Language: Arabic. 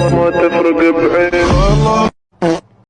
ما تفرق بعين والله